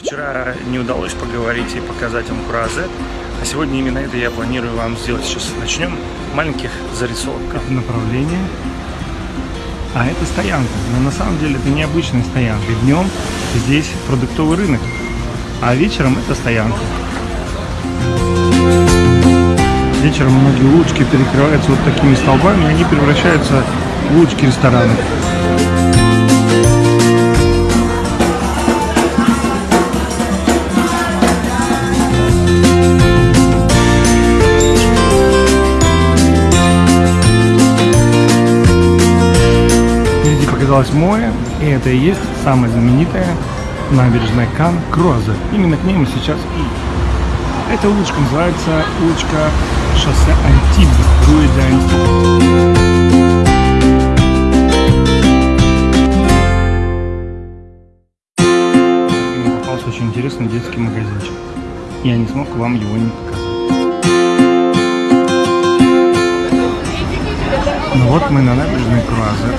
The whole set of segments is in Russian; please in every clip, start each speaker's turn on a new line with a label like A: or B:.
A: Вчера не удалось поговорить и показать вам Куразет, а сегодня именно это я планирую вам сделать. Сейчас начнем маленьких зарисовок. Это направление, а это стоянка. Но на самом деле это необычная стоянка. Днем здесь продуктовый рынок, а вечером это стоянка. Вечером многие улочки перекрываются вот такими столбами, и они превращаются в улочки ресторанов. Впереди показалось море, и это и есть самая знаменитая набережная Кан Кроза. Именно к ней мы сейчас и эта улочка называется улочка шоссе Антиб, Руи де очень интересный детский магазинчик. Я не смог вам его не показать. Вот мы на набережной Круазе.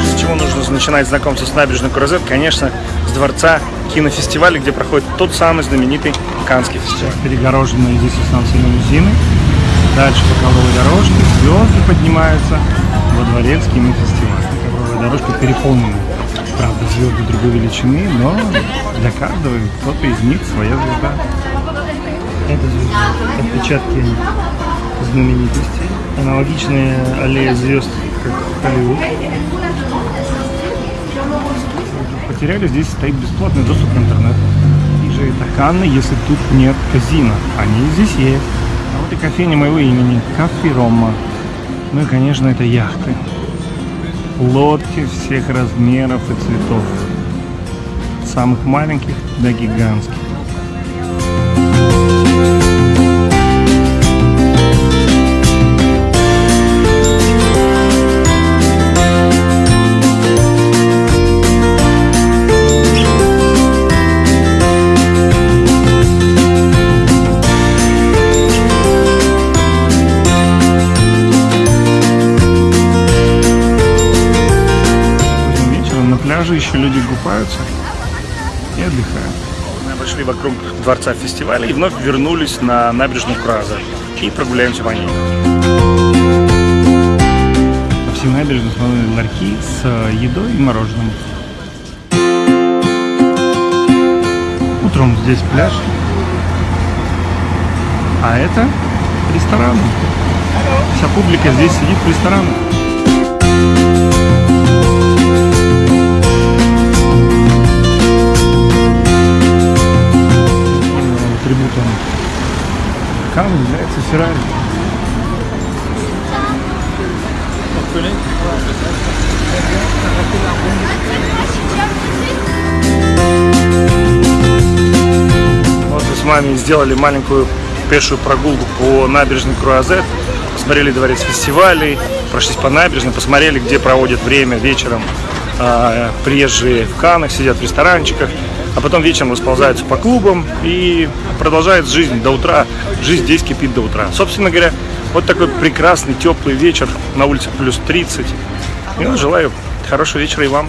A: С чего нужно начинать знакомство с набережной Куразет? Конечно, с дворца кинофестиваля, где проходит тот самый знаменитый Канский фестиваль. Перегороженные здесь останутся лимузины. Дальше по ковровой дорожке звезды поднимаются во дворец кинофестиваля. Дорожка переполнена. Правда, звезды другой величины, но для каждого кто-то из них своя звезда. Это звезды, отпечатки знаменитостей. Аналогичные аллея звезд, как Холливуд. Потеряли, здесь стоит бесплатный доступ к интернету. И же это Канны, если тут нет казино. Они здесь есть. А вот и кофейня моего имени, Кафе Рома. Ну и, конечно, это яхты. Лодки всех размеров и цветов. Самых маленьких до гигантских. Пляже еще люди купаются и отдыхают. Мы обошли вокруг дворца фестиваля и вновь вернулись на набережную Краза и прогуляемся по ней. По всей набережной установлены ларьки с э, едой и мороженым. Утром здесь пляж, а это ресторан. Вся публика здесь сидит в ресторанах. Кан является Феррари. Вот мы с вами сделали маленькую пешую прогулку по набережной Круазет, посмотрели дворец фестивалей, прошлись по набережной, посмотрели, где проводят время вечером а, приезжие в Канах, сидят в ресторанчиках, а потом вечером расползаются по клубам и продолжает жизнь до утра. Жизнь здесь кипит до утра. Собственно говоря, вот такой прекрасный теплый вечер на улице плюс 30. И ну, желаю хорошего вечера и вам.